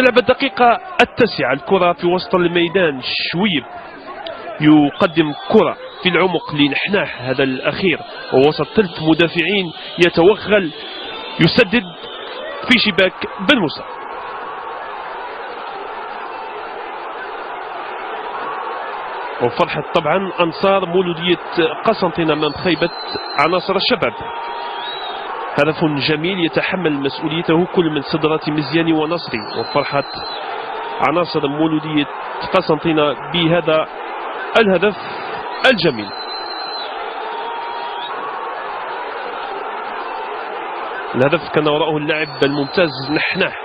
نلعب الدقيقة التاسعة. الكرة في وسط الميدان شويب. يقدم كرة في العمق لنحناح هذا الأخير. ووسط ثلث مدافعين يتوغل. يسدد في شباك بن موسى. وفرحة طبعا أنصار مولودية قسنطينة من خيبة عناصر الشباب. هدف جميل يتحمل مسؤوليته كل من صدرات مزياني ونصري وفرحة عناصر مولودية قسنطينة بهذا الهدف الجميل. الهدف كان وراءه اللاعب الممتاز نحناح.